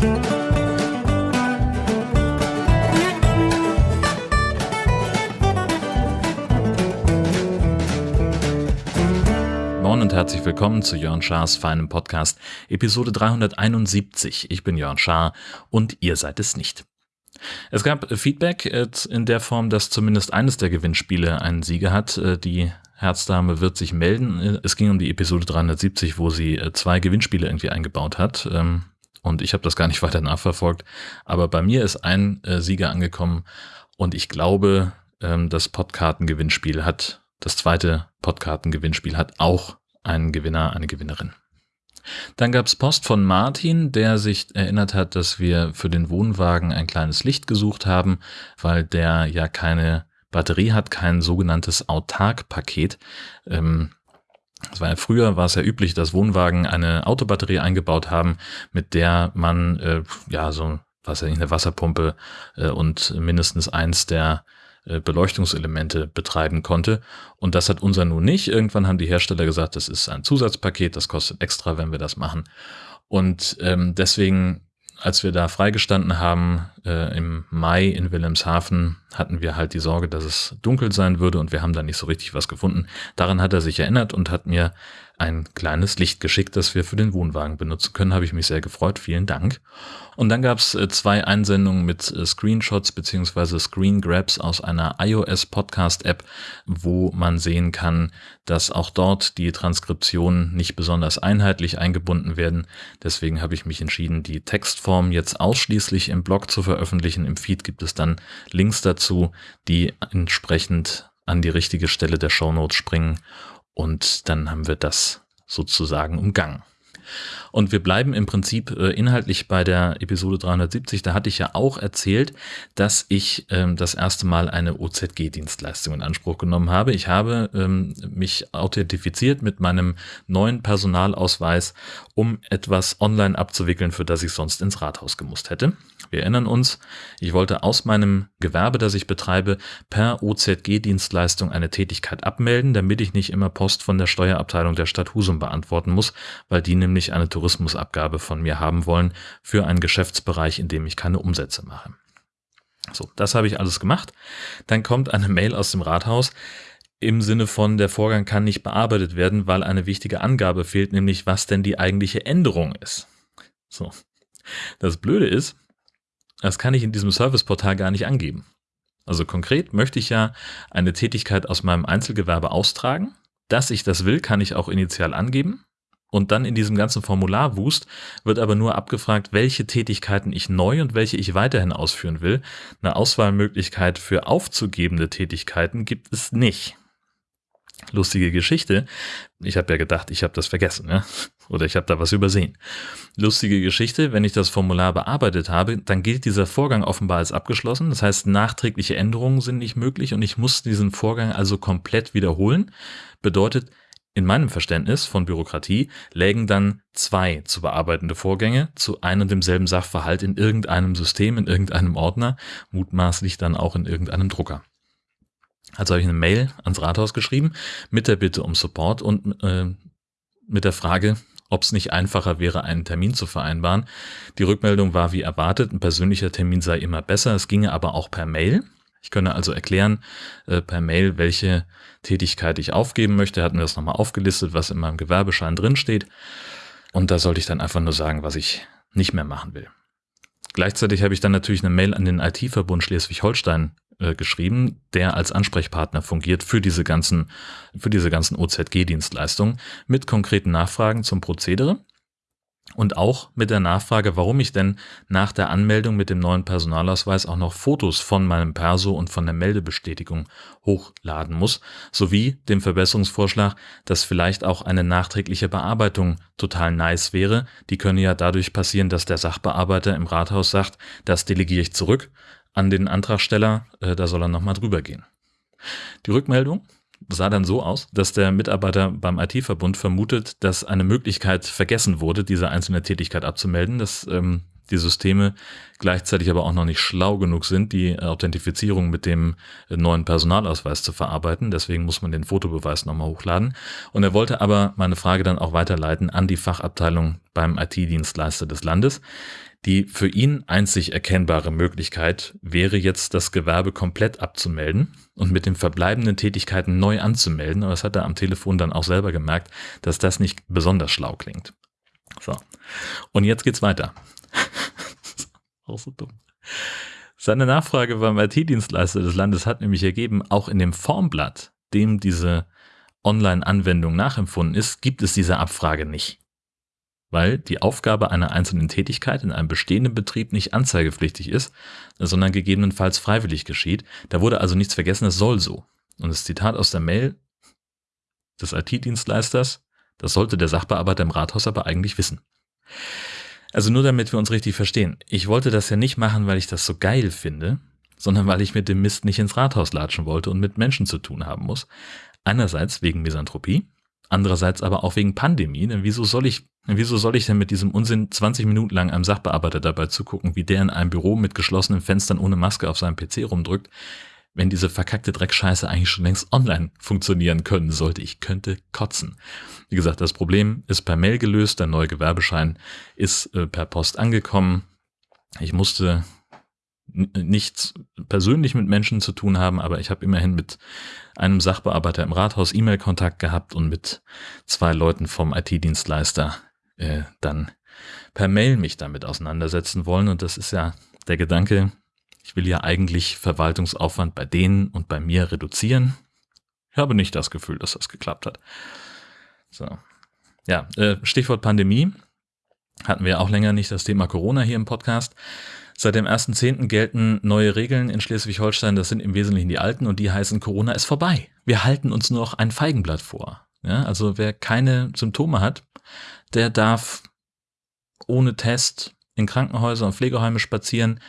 Moin und herzlich willkommen zu Jörn Schars feinem Podcast, Episode 371. Ich bin Jörn Schaar und ihr seid es nicht. Es gab Feedback in der Form, dass zumindest eines der Gewinnspiele einen Sieger hat. Äh, die Herzdame wird sich melden. Es ging um die Episode 370, wo sie äh, zwei Gewinnspiele irgendwie eingebaut hat. Und ich habe das gar nicht weiter nachverfolgt. Aber bei mir ist ein äh, Sieger angekommen und ich glaube, ähm, das Podkarten-Gewinnspiel hat, das zweite Podkarten-Gewinnspiel hat auch einen Gewinner, eine Gewinnerin. Dann gab es Post von Martin, der sich erinnert hat, dass wir für den Wohnwagen ein kleines Licht gesucht haben, weil der ja keine Batterie hat, kein sogenanntes Autark-Paket. Ähm, das war ja früher war es ja üblich, dass Wohnwagen eine Autobatterie eingebaut haben, mit der man äh, ja so was ja nicht eine Wasserpumpe äh, und mindestens eins der äh, Beleuchtungselemente betreiben konnte. Und das hat unser nun nicht. Irgendwann haben die Hersteller gesagt, das ist ein Zusatzpaket, das kostet extra, wenn wir das machen. Und ähm, deswegen, als wir da freigestanden haben äh, im Mai in Wilhelmshaven, hatten wir halt die Sorge, dass es dunkel sein würde und wir haben da nicht so richtig was gefunden. Daran hat er sich erinnert und hat mir ein kleines Licht geschickt, das wir für den Wohnwagen benutzen können. Habe ich mich sehr gefreut. Vielen Dank. Und dann gab es äh, zwei Einsendungen mit äh, Screenshots beziehungsweise Screen Grabs aus einer iOS Podcast App, wo man sehen kann, dass auch dort die Transkriptionen nicht besonders einheitlich eingebunden werden. Deswegen habe ich mich entschieden, die Textform jetzt ausschließlich im Blog zu veröffentlichen. Im Feed gibt es dann Links dazu, die entsprechend an die richtige Stelle der Shownotes springen und dann haben wir das sozusagen umgangen. Und wir bleiben im Prinzip äh, inhaltlich bei der Episode 370. Da hatte ich ja auch erzählt, dass ich ähm, das erste Mal eine OZG-Dienstleistung in Anspruch genommen habe. Ich habe ähm, mich authentifiziert mit meinem neuen Personalausweis, um etwas online abzuwickeln, für das ich sonst ins Rathaus gemusst hätte. Wir erinnern uns, ich wollte aus meinem Gewerbe, das ich betreibe, per OZG-Dienstleistung eine Tätigkeit abmelden, damit ich nicht immer Post von der Steuerabteilung der Stadt Husum beantworten muss, weil die nämlich eine Tourismusabgabe von mir haben wollen für einen Geschäftsbereich, in dem ich keine Umsätze mache. So, das habe ich alles gemacht. Dann kommt eine Mail aus dem Rathaus im Sinne von, der Vorgang kann nicht bearbeitet werden, weil eine wichtige Angabe fehlt, nämlich was denn die eigentliche Änderung ist. So. Das Blöde ist, das kann ich in diesem Serviceportal gar nicht angeben. Also konkret möchte ich ja eine Tätigkeit aus meinem Einzelgewerbe austragen. Dass ich das will, kann ich auch initial angeben. Und dann in diesem ganzen Formularwust wird aber nur abgefragt, welche Tätigkeiten ich neu und welche ich weiterhin ausführen will. Eine Auswahlmöglichkeit für aufzugebende Tätigkeiten gibt es nicht. Lustige Geschichte. Ich habe ja gedacht, ich habe das vergessen, ne? oder ich habe da was übersehen. Lustige Geschichte, wenn ich das Formular bearbeitet habe, dann gilt dieser Vorgang offenbar als abgeschlossen. Das heißt, nachträgliche Änderungen sind nicht möglich und ich muss diesen Vorgang also komplett wiederholen. Bedeutet, in meinem Verständnis von Bürokratie lägen dann zwei zu bearbeitende Vorgänge zu einem und demselben Sachverhalt in irgendeinem System, in irgendeinem Ordner, mutmaßlich dann auch in irgendeinem Drucker. Also habe ich eine Mail ans Rathaus geschrieben mit der Bitte um Support und äh, mit der Frage, ob es nicht einfacher wäre, einen Termin zu vereinbaren. Die Rückmeldung war wie erwartet, ein persönlicher Termin sei immer besser, es ginge aber auch per Mail. Ich könne also erklären äh, per Mail, welche Tätigkeit ich aufgeben möchte. Er hat mir das nochmal aufgelistet, was in meinem Gewerbeschein drinsteht. Und da sollte ich dann einfach nur sagen, was ich nicht mehr machen will. Gleichzeitig habe ich dann natürlich eine Mail an den IT-Verbund Schleswig-Holstein äh, geschrieben, der als Ansprechpartner fungiert für diese ganzen, für diese ganzen OZG-Dienstleistungen mit konkreten Nachfragen zum Prozedere und auch mit der Nachfrage, warum ich denn nach der Anmeldung mit dem neuen Personalausweis auch noch Fotos von meinem Perso und von der Meldebestätigung hochladen muss, sowie dem Verbesserungsvorschlag, dass vielleicht auch eine nachträgliche Bearbeitung total nice wäre. Die könne ja dadurch passieren, dass der Sachbearbeiter im Rathaus sagt, das delegiere ich zurück an den Antragsteller, äh, da soll er nochmal drüber gehen. Die Rückmeldung sah dann so aus, dass der Mitarbeiter beim IT-Verbund vermutet, dass eine Möglichkeit vergessen wurde, diese einzelne Tätigkeit abzumelden, dass ähm, die Systeme gleichzeitig aber auch noch nicht schlau genug sind, die Authentifizierung mit dem neuen Personalausweis zu verarbeiten. Deswegen muss man den Fotobeweis nochmal hochladen. Und er wollte aber meine Frage dann auch weiterleiten an die Fachabteilung beim IT-Dienstleister des Landes. Die für ihn einzig erkennbare Möglichkeit wäre jetzt, das Gewerbe komplett abzumelden und mit den verbleibenden Tätigkeiten neu anzumelden. Aber das hat er am Telefon dann auch selber gemerkt, dass das nicht besonders schlau klingt. So. Und jetzt geht's weiter. auch so dumm. Seine Nachfrage beim IT-Dienstleister des Landes hat nämlich ergeben, auch in dem Formblatt, dem diese Online-Anwendung nachempfunden ist, gibt es diese Abfrage nicht weil die Aufgabe einer einzelnen Tätigkeit in einem bestehenden Betrieb nicht anzeigepflichtig ist, sondern gegebenenfalls freiwillig geschieht. Da wurde also nichts vergessen, es soll so. Und das Zitat aus der Mail des IT-Dienstleisters, das sollte der Sachbearbeiter im Rathaus aber eigentlich wissen. Also nur damit wir uns richtig verstehen. Ich wollte das ja nicht machen, weil ich das so geil finde, sondern weil ich mit dem Mist nicht ins Rathaus latschen wollte und mit Menschen zu tun haben muss. Einerseits wegen Misanthropie, andererseits aber auch wegen Pandemie. Denn wieso soll ich Wieso soll ich denn mit diesem Unsinn 20 Minuten lang einem Sachbearbeiter dabei zugucken, wie der in einem Büro mit geschlossenen Fenstern ohne Maske auf seinem PC rumdrückt, wenn diese verkackte Dreckscheiße eigentlich schon längst online funktionieren können sollte? Ich könnte kotzen. Wie gesagt, das Problem ist per Mail gelöst, der neue Gewerbeschein ist äh, per Post angekommen. Ich musste nichts persönlich mit Menschen zu tun haben, aber ich habe immerhin mit einem Sachbearbeiter im Rathaus E-Mail-Kontakt gehabt und mit zwei Leuten vom IT-Dienstleister äh, dann per Mail mich damit auseinandersetzen wollen. Und das ist ja der Gedanke, ich will ja eigentlich Verwaltungsaufwand bei denen und bei mir reduzieren. Ich habe nicht das Gefühl, dass das geklappt hat. So. Ja, äh, Stichwort Pandemie. Hatten wir auch länger nicht das Thema Corona hier im Podcast. Seit dem 1.10. gelten neue Regeln in Schleswig-Holstein. Das sind im Wesentlichen die alten und die heißen Corona ist vorbei. Wir halten uns nur noch ein Feigenblatt vor. Ja, also wer keine Symptome hat, der darf ohne Test in Krankenhäuser und Pflegeheime spazieren.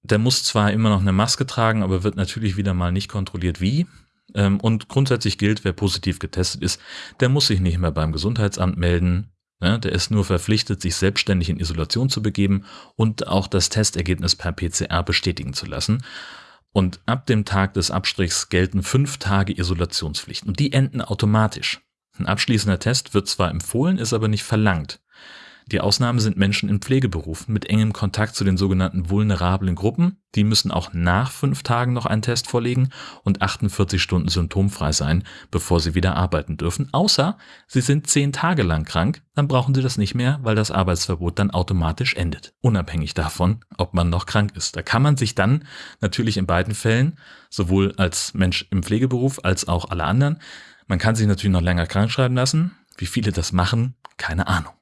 Der muss zwar immer noch eine Maske tragen, aber wird natürlich wieder mal nicht kontrolliert wie. Ähm, und grundsätzlich gilt, wer positiv getestet ist, der muss sich nicht mehr beim Gesundheitsamt melden. Ja, der ist nur verpflichtet, sich selbstständig in Isolation zu begeben und auch das Testergebnis per PCR bestätigen zu lassen. Und ab dem Tag des Abstrichs gelten fünf Tage Isolationspflicht. Und die enden automatisch. Ein abschließender Test wird zwar empfohlen, ist aber nicht verlangt. Die Ausnahme sind Menschen in Pflegeberufen mit engem Kontakt zu den sogenannten vulnerablen Gruppen. Die müssen auch nach fünf Tagen noch einen Test vorlegen und 48 Stunden symptomfrei sein, bevor sie wieder arbeiten dürfen. Außer sie sind zehn Tage lang krank, dann brauchen sie das nicht mehr, weil das Arbeitsverbot dann automatisch endet. Unabhängig davon, ob man noch krank ist. Da kann man sich dann natürlich in beiden Fällen, sowohl als Mensch im Pflegeberuf als auch alle anderen, man kann sich natürlich noch länger krank schreiben lassen. Wie viele das machen, keine Ahnung.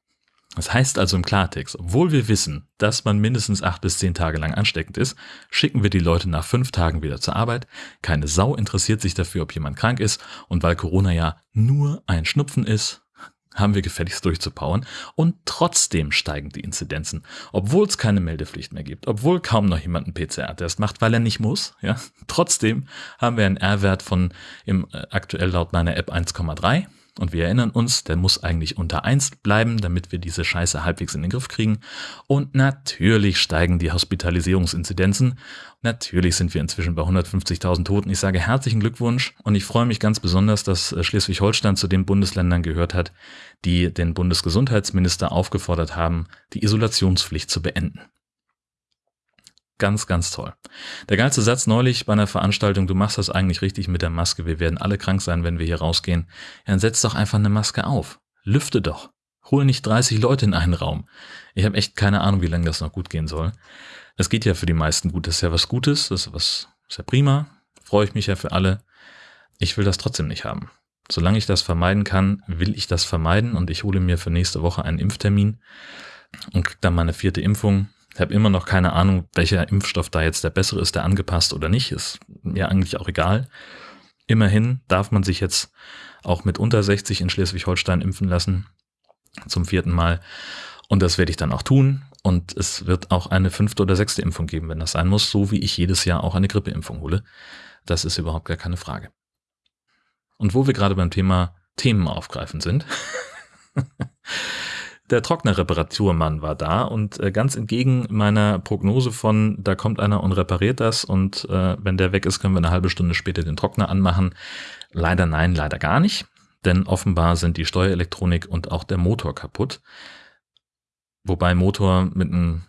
Das heißt also im Klartext, obwohl wir wissen, dass man mindestens acht bis zehn Tage lang ansteckend ist, schicken wir die Leute nach fünf Tagen wieder zur Arbeit. Keine Sau interessiert sich dafür, ob jemand krank ist. Und weil Corona ja nur ein Schnupfen ist, haben wir gefälligst durchzupowern. Und trotzdem steigen die Inzidenzen, obwohl es keine Meldepflicht mehr gibt, obwohl kaum noch jemand einen PCR-Test macht, weil er nicht muss. Ja, trotzdem haben wir einen R-Wert von im äh, aktuell laut meiner App 1,3 und wir erinnern uns, der muss eigentlich unter 1 bleiben, damit wir diese Scheiße halbwegs in den Griff kriegen. Und natürlich steigen die Hospitalisierungsinzidenzen. Natürlich sind wir inzwischen bei 150.000 Toten. Ich sage herzlichen Glückwunsch und ich freue mich ganz besonders, dass äh, Schleswig-Holstein zu den Bundesländern gehört hat, die den Bundesgesundheitsminister aufgefordert haben, die Isolationspflicht zu beenden. Ganz, ganz toll. Der geilste Satz neulich bei einer Veranstaltung, du machst das eigentlich richtig mit der Maske, wir werden alle krank sein, wenn wir hier rausgehen. Ja, dann setz doch einfach eine Maske auf. Lüfte doch. Hol nicht 30 Leute in einen Raum. Ich habe echt keine Ahnung, wie lange das noch gut gehen soll. Es geht ja für die meisten gut, das ist ja was Gutes, das ist was, ist ja prima. Freue ich mich ja für alle. Ich will das trotzdem nicht haben. Solange ich das vermeiden kann, will ich das vermeiden und ich hole mir für nächste Woche einen Impftermin und krieg dann meine vierte Impfung. Ich habe immer noch keine Ahnung, welcher Impfstoff da jetzt der bessere ist, der angepasst oder nicht. Ist mir eigentlich auch egal. Immerhin darf man sich jetzt auch mit unter 60 in Schleswig-Holstein impfen lassen. Zum vierten Mal. Und das werde ich dann auch tun. Und es wird auch eine fünfte oder sechste Impfung geben, wenn das sein muss, so wie ich jedes Jahr auch eine Grippeimpfung hole. Das ist überhaupt gar keine Frage. Und wo wir gerade beim Thema Themen aufgreifen sind. der Trocknerreparaturmann war da und äh, ganz entgegen meiner Prognose von, da kommt einer und repariert das und äh, wenn der weg ist, können wir eine halbe Stunde später den Trockner anmachen. Leider nein, leider gar nicht, denn offenbar sind die Steuerelektronik und auch der Motor kaputt. wobei Motor mit einem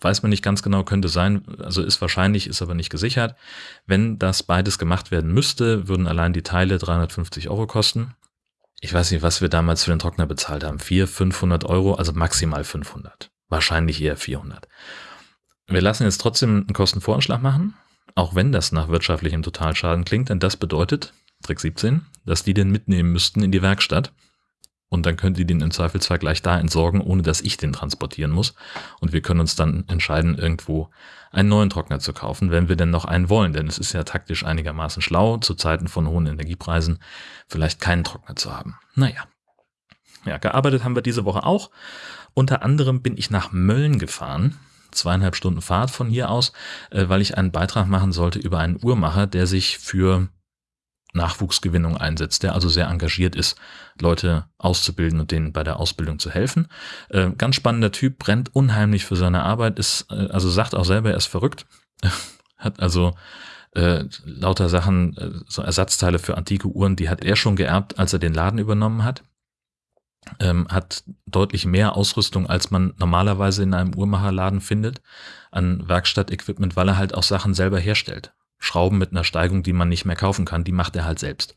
weiß man nicht ganz genau, könnte sein, also ist wahrscheinlich, ist aber nicht gesichert. Wenn das beides gemacht werden müsste, würden allein die Teile 350 Euro kosten. Ich weiß nicht, was wir damals für den Trockner bezahlt haben. 400, 500 Euro, also maximal 500. Wahrscheinlich eher 400. Wir lassen jetzt trotzdem einen Kostenvoranschlag machen, auch wenn das nach wirtschaftlichem Totalschaden klingt, denn das bedeutet, Trick 17, dass die den mitnehmen müssten in die Werkstatt und dann könnt ihr den im Zweifelsfall gleich da entsorgen, ohne dass ich den transportieren muss. Und wir können uns dann entscheiden, irgendwo einen neuen Trockner zu kaufen, wenn wir denn noch einen wollen. Denn es ist ja taktisch einigermaßen schlau, zu Zeiten von hohen Energiepreisen vielleicht keinen Trockner zu haben. Naja. Ja, gearbeitet haben wir diese Woche auch. Unter anderem bin ich nach Mölln gefahren. Zweieinhalb Stunden Fahrt von hier aus, äh, weil ich einen Beitrag machen sollte über einen Uhrmacher, der sich für Nachwuchsgewinnung einsetzt, der also sehr engagiert ist, Leute auszubilden und denen bei der Ausbildung zu helfen. Äh, ganz spannender Typ, brennt unheimlich für seine Arbeit, ist, äh, also sagt auch selber, er ist verrückt, hat also äh, lauter Sachen, äh, so Ersatzteile für antike Uhren, die hat er schon geerbt, als er den Laden übernommen hat. Ähm, hat deutlich mehr Ausrüstung, als man normalerweise in einem Uhrmacherladen findet, an Werkstattequipment, weil er halt auch Sachen selber herstellt. Schrauben mit einer Steigung, die man nicht mehr kaufen kann, die macht er halt selbst.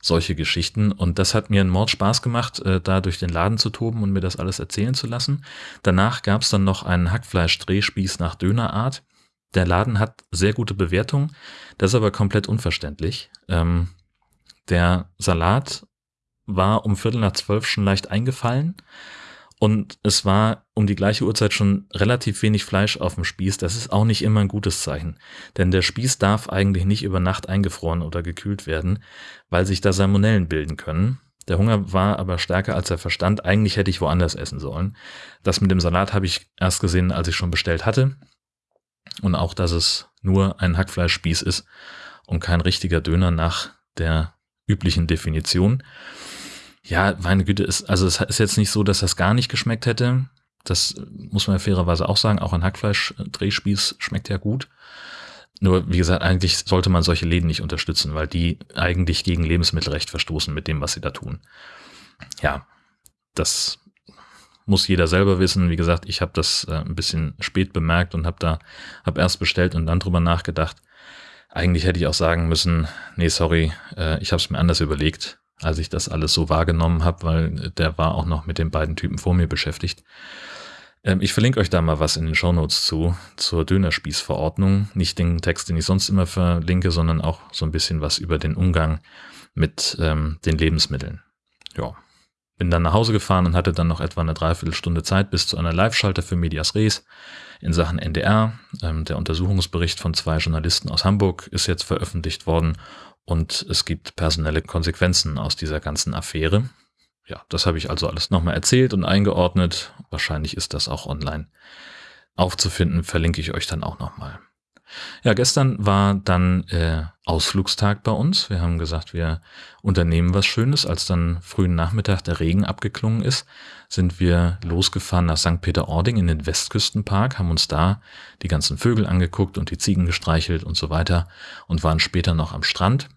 Solche Geschichten. Und das hat mir einen Mord Spaß gemacht, äh, da durch den Laden zu toben und mir das alles erzählen zu lassen. Danach gab es dann noch einen Hackfleisch-Drehspieß nach Dönerart. Der Laden hat sehr gute Bewertungen, das ist aber komplett unverständlich. Ähm, der Salat war um Viertel nach zwölf schon leicht eingefallen und es war um die gleiche Uhrzeit schon relativ wenig Fleisch auf dem Spieß. Das ist auch nicht immer ein gutes Zeichen. Denn der Spieß darf eigentlich nicht über Nacht eingefroren oder gekühlt werden, weil sich da Salmonellen bilden können. Der Hunger war aber stärker als der Verstand. Eigentlich hätte ich woanders essen sollen. Das mit dem Salat habe ich erst gesehen, als ich schon bestellt hatte. Und auch, dass es nur ein Hackfleischspieß ist und kein richtiger Döner nach der üblichen Definition. Ja, meine Güte, ist, also es ist jetzt nicht so, dass das gar nicht geschmeckt hätte. Das muss man ja fairerweise auch sagen. Auch ein Hackfleisch-Drehspieß schmeckt ja gut. Nur, wie gesagt, eigentlich sollte man solche Läden nicht unterstützen, weil die eigentlich gegen Lebensmittelrecht verstoßen mit dem, was sie da tun. Ja, das muss jeder selber wissen. Wie gesagt, ich habe das äh, ein bisschen spät bemerkt und habe da hab erst bestellt und dann drüber nachgedacht. Eigentlich hätte ich auch sagen müssen, nee, sorry, äh, ich habe es mir anders überlegt als ich das alles so wahrgenommen habe, weil der war auch noch mit den beiden Typen vor mir beschäftigt. Ähm, ich verlinke euch da mal was in den Shownotes zu, zur Dönerspießverordnung. Nicht den Text, den ich sonst immer verlinke, sondern auch so ein bisschen was über den Umgang mit ähm, den Lebensmitteln. Ja. Bin dann nach Hause gefahren und hatte dann noch etwa eine Dreiviertelstunde Zeit bis zu einer Live-Schalter für Medias Res in Sachen NDR. Ähm, der Untersuchungsbericht von zwei Journalisten aus Hamburg ist jetzt veröffentlicht worden und es gibt personelle Konsequenzen aus dieser ganzen Affäre. Ja, das habe ich also alles nochmal erzählt und eingeordnet. Wahrscheinlich ist das auch online aufzufinden, verlinke ich euch dann auch nochmal. Ja, gestern war dann äh, Ausflugstag bei uns. Wir haben gesagt, wir unternehmen was Schönes. Als dann frühen Nachmittag der Regen abgeklungen ist, sind wir losgefahren nach St. Peter-Ording in den Westküstenpark, haben uns da die ganzen Vögel angeguckt und die Ziegen gestreichelt und so weiter und waren später noch am Strand.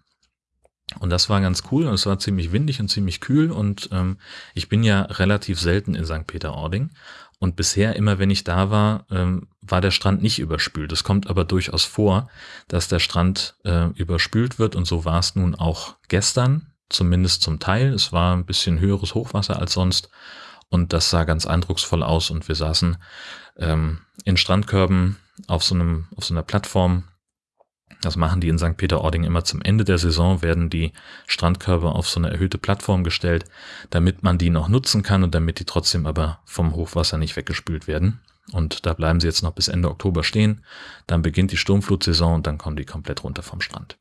Und das war ganz cool und es war ziemlich windig und ziemlich kühl und ähm, ich bin ja relativ selten in St. Peter-Ording und bisher, immer wenn ich da war, ähm, war der Strand nicht überspült. Es kommt aber durchaus vor, dass der Strand äh, überspült wird und so war es nun auch gestern, zumindest zum Teil. Es war ein bisschen höheres Hochwasser als sonst und das sah ganz eindrucksvoll aus und wir saßen ähm, in Strandkörben auf so, einem, auf so einer Plattform das machen die in St. Peter-Ording immer zum Ende der Saison, werden die Strandkörbe auf so eine erhöhte Plattform gestellt, damit man die noch nutzen kann und damit die trotzdem aber vom Hochwasser nicht weggespült werden. Und da bleiben sie jetzt noch bis Ende Oktober stehen. Dann beginnt die Sturmflutsaison und dann kommen die komplett runter vom Strand.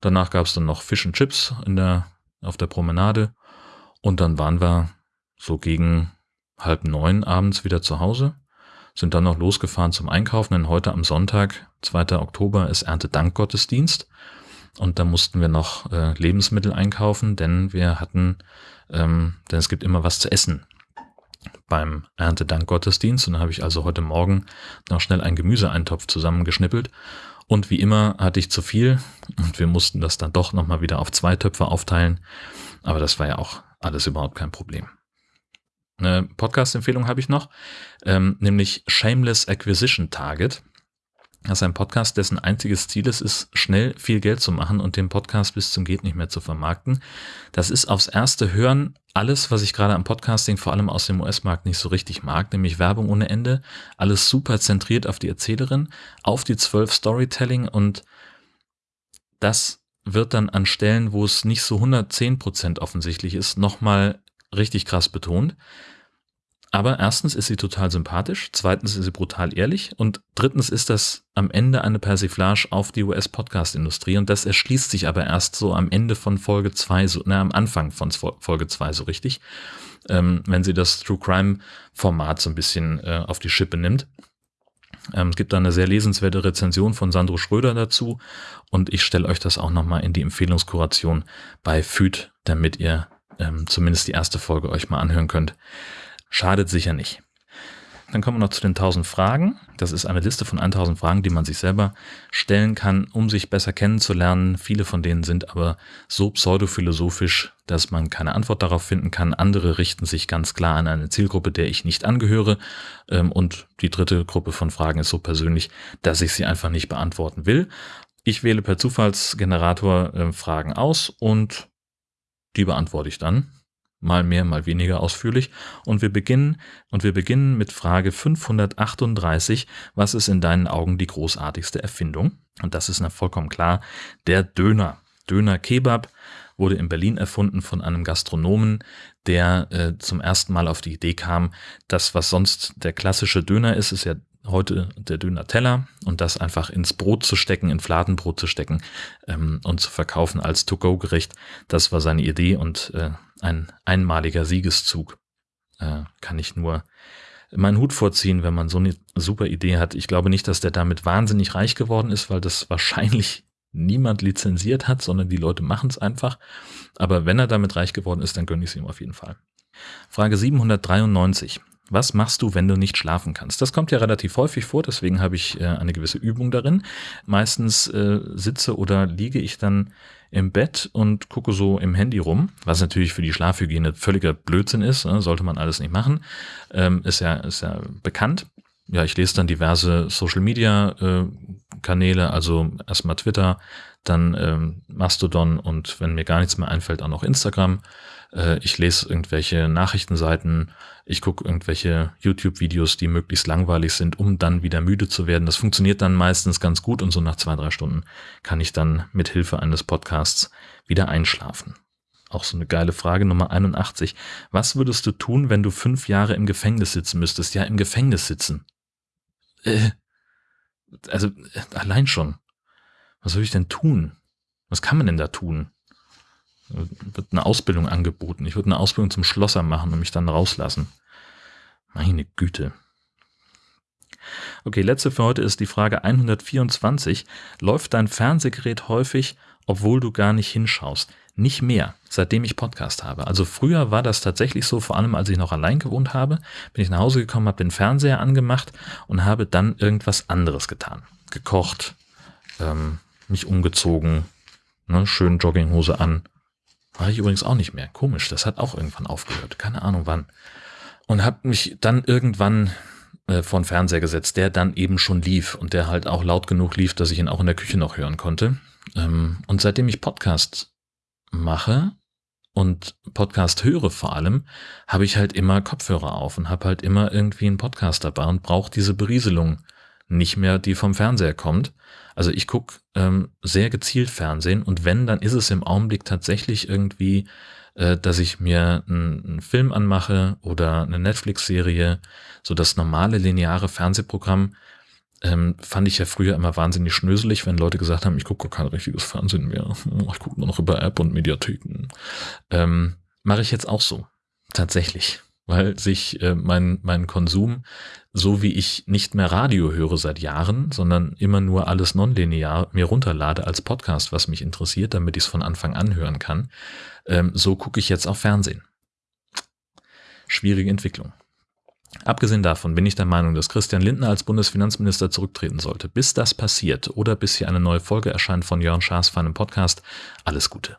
Danach gab es dann noch Fish and Chips in der, auf der Promenade. Und dann waren wir so gegen halb neun abends wieder zu Hause sind dann noch losgefahren zum Einkaufen, denn heute am Sonntag, 2. Oktober, ist Erntedankgottesdienst. Und da mussten wir noch äh, Lebensmittel einkaufen, denn wir hatten, ähm, denn es gibt immer was zu essen beim Erntedankgottesdienst. Und da habe ich also heute Morgen noch schnell einen Gemüseeintopf zusammengeschnippelt. Und wie immer hatte ich zu viel und wir mussten das dann doch nochmal wieder auf zwei Töpfe aufteilen. Aber das war ja auch alles überhaupt kein Problem. Eine Podcast-Empfehlung habe ich noch, ähm, nämlich Shameless Acquisition Target. Das ist ein Podcast, dessen einziges Ziel es ist, schnell viel Geld zu machen und den Podcast bis zum geht nicht mehr zu vermarkten. Das ist aufs erste Hören alles, was ich gerade am Podcasting vor allem aus dem US-Markt nicht so richtig mag, nämlich Werbung ohne Ende, alles super zentriert auf die Erzählerin, auf die zwölf Storytelling und das wird dann an Stellen, wo es nicht so 110 Prozent offensichtlich ist, nochmal richtig krass betont. Aber erstens ist sie total sympathisch, zweitens ist sie brutal ehrlich und drittens ist das am Ende eine Persiflage auf die US-Podcast-Industrie und das erschließt sich aber erst so am Ende von Folge 2, so, na, am Anfang von Folge 2 so richtig, ähm, wenn sie das True Crime-Format so ein bisschen äh, auf die Schippe nimmt. Ähm, es gibt da eine sehr lesenswerte Rezension von Sandro Schröder dazu und ich stelle euch das auch nochmal in die Empfehlungskuration bei FÜD, damit ihr ähm, zumindest die erste Folge euch mal anhören könnt. Schadet sicher nicht. Dann kommen wir noch zu den 1000 Fragen. Das ist eine Liste von 1000 Fragen, die man sich selber stellen kann, um sich besser kennenzulernen. Viele von denen sind aber so pseudophilosophisch, dass man keine Antwort darauf finden kann. Andere richten sich ganz klar an eine Zielgruppe, der ich nicht angehöre. Ähm, und die dritte Gruppe von Fragen ist so persönlich, dass ich sie einfach nicht beantworten will. Ich wähle per Zufallsgenerator äh, Fragen aus und die beantworte ich dann mal mehr, mal weniger ausführlich. Und wir beginnen, und wir beginnen mit Frage 538. Was ist in deinen Augen die großartigste Erfindung? Und das ist vollkommen klar. Der Döner. Döner Kebab wurde in Berlin erfunden von einem Gastronomen, der äh, zum ersten Mal auf die Idee kam, das, was sonst der klassische Döner ist, ist ja heute der Döner-Teller und das einfach ins Brot zu stecken, in Fladenbrot zu stecken ähm, und zu verkaufen als To-Go-Gericht. Das war seine Idee und äh, ein einmaliger Siegeszug. Äh, kann ich nur meinen Hut vorziehen, wenn man so eine super Idee hat. Ich glaube nicht, dass der damit wahnsinnig reich geworden ist, weil das wahrscheinlich niemand lizenziert hat, sondern die Leute machen es einfach. Aber wenn er damit reich geworden ist, dann gönne ich es ihm auf jeden Fall. Frage 793. Was machst du, wenn du nicht schlafen kannst? Das kommt ja relativ häufig vor, deswegen habe ich äh, eine gewisse Übung darin. Meistens äh, sitze oder liege ich dann im Bett und gucke so im Handy rum, was natürlich für die Schlafhygiene völliger Blödsinn ist, ne? sollte man alles nicht machen, ähm, ist ja ist ja bekannt. Ja, ich lese dann diverse Social Media äh, Kanäle, also erstmal Twitter, dann ähm, Mastodon und wenn mir gar nichts mehr einfällt, auch noch Instagram. Äh, ich lese irgendwelche Nachrichtenseiten, ich gucke irgendwelche YouTube-Videos, die möglichst langweilig sind, um dann wieder müde zu werden. Das funktioniert dann meistens ganz gut und so nach zwei, drei Stunden kann ich dann mit Hilfe eines Podcasts wieder einschlafen. Auch so eine geile Frage Nummer 81. Was würdest du tun, wenn du fünf Jahre im Gefängnis sitzen müsstest? Ja, im Gefängnis sitzen. Äh, also äh, allein schon. Was soll ich denn tun? Was kann man denn da tun? Wird eine Ausbildung angeboten. Ich würde eine Ausbildung zum Schlosser machen und mich dann rauslassen. Meine Güte. Okay, letzte für heute ist die Frage 124. Läuft dein Fernsehgerät häufig, obwohl du gar nicht hinschaust? Nicht mehr, seitdem ich Podcast habe. Also früher war das tatsächlich so, vor allem als ich noch allein gewohnt habe, bin ich nach Hause gekommen, habe den Fernseher angemacht und habe dann irgendwas anderes getan. Gekocht, ähm, mich umgezogen, ne, schön Jogginghose an, Mache ich übrigens auch nicht mehr. Komisch, das hat auch irgendwann aufgehört. Keine Ahnung wann. Und habe mich dann irgendwann äh, vor den Fernseher gesetzt, der dann eben schon lief und der halt auch laut genug lief, dass ich ihn auch in der Küche noch hören konnte. Ähm, und seitdem ich Podcast mache und Podcast höre vor allem, habe ich halt immer Kopfhörer auf und habe halt immer irgendwie einen Podcast dabei und brauche diese Berieselung nicht mehr, die vom Fernseher kommt. Also ich gucke ähm, sehr gezielt Fernsehen und wenn, dann ist es im Augenblick tatsächlich irgendwie, äh, dass ich mir einen Film anmache oder eine Netflix-Serie, so das normale lineare Fernsehprogramm ähm, fand ich ja früher immer wahnsinnig schnöselig, wenn Leute gesagt haben, ich gucke kein richtiges Fernsehen mehr, ich gucke nur noch über App und Mediatheken. Ähm, Mache ich jetzt auch so, tatsächlich weil sich äh, mein, mein Konsum, so wie ich nicht mehr Radio höre seit Jahren, sondern immer nur alles nonlinear mir runterlade als Podcast, was mich interessiert, damit ich es von Anfang an hören kann, ähm, so gucke ich jetzt auch Fernsehen. Schwierige Entwicklung. Abgesehen davon bin ich der Meinung, dass Christian Lindner als Bundesfinanzminister zurücktreten sollte. Bis das passiert oder bis hier eine neue Folge erscheint von Jörn Schaas für einen Podcast, alles Gute.